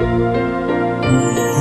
Música